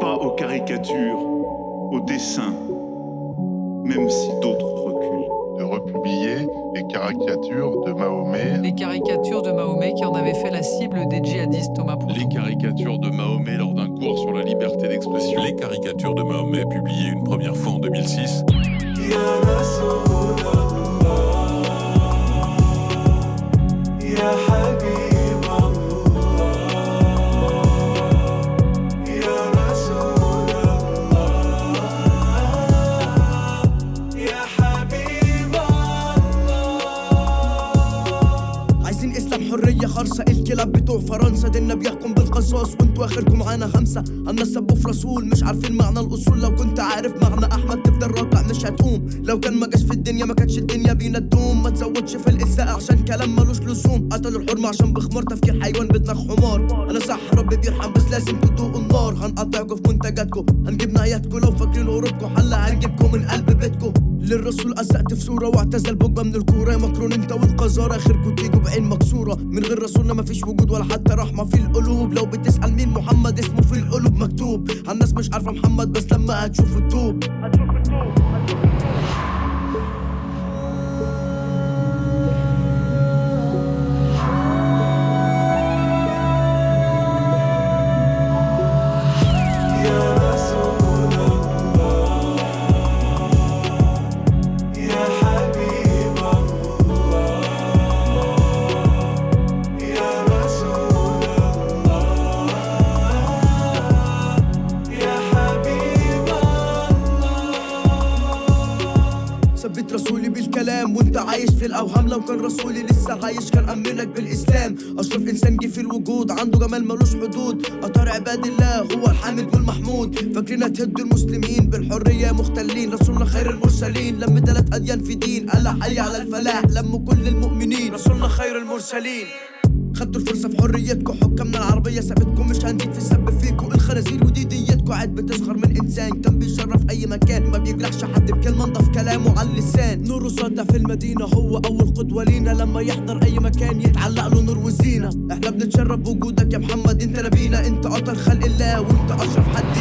pas aux caricatures, aux dessins, même si d'autres reculent. De republier les caricatures de Mahomet. Les caricatures de Mahomet qui en avaient fait la cible des djihadistes Thomas Les caricatures de Mahomet lors d'un cours sur la liberté d'expression. Les caricatures de Mahomet publiées une première fois en 2006. خرصة الكلاب بتوع فرنسا. ديننا بيحكم بالقصاص وانتوا آخركم معانا خمسة. الناس سبوا في رسول مش عارفين معنى الأصول. لو كنت عارف معنى أحمد تفضل راكع مش هتقوم. لو كان ما جاش في الدنيا ما كانتش الدنيا بينا تدوم. ما تزودش في الاساءه عشان كلام ملوش لزوم. قتلوا الحرمة عشان بخمار تفكير حيوان بدماغ حمار. أنا صح ربي بيرحم بس لازم تدوقوا النار. هنقطعكم في منتجاتكم هنجيب نهاياتكم. لو فاكرين هروبكم حلا هنجيبكم من قلب بيتكم. للرسول أزقت في صورة واعتزل بوجبة من الكورة. يا مكرون انت والقذارة. اخركوا تيجوا بعين مكسورة. من غير رسولنا مفيش وجود ولا حتى رحمة في القلوب. لو بتسأل مين محمد اسمه في القلوب مكتوب. الناس مش عارفة محمد بس لما هتشوف التوب ثبت رسولي بالكلام وانت عايش في الأوهام. لو كان رسولي لسه عايش كان امنك بالإسلام. أشرف إنسان جه في الوجود عنده جمال ملوش حدود. اطار عباد الله هو الحامد والمحمود فاكرين هتهدوا المسلمين بالحرية مختلين. رسولنا خير المرسلين. لم ثلاث أديان في دين قال حي على الفلاح. لم كل المؤمنين رسولنا خير المرسلين. خدتوا الفرصة في حريتكم حكامنا العربية سابتكم. مش هنزيد في السب فيكم. الخنازير ودي ديتكم قاعد بتسخر من إنسان. كان بيشرف أي مكان ما بيجرحش حد بكلمة. نور ساطع في المدينة هو أول قدوة لينا. لما يحضر أي مكان يتعلق له نور وزينة. إحنا بنتشرف بوجودك يا محمد أنت نبينا. أنت اطهر خلق الله وأنت أشرف حد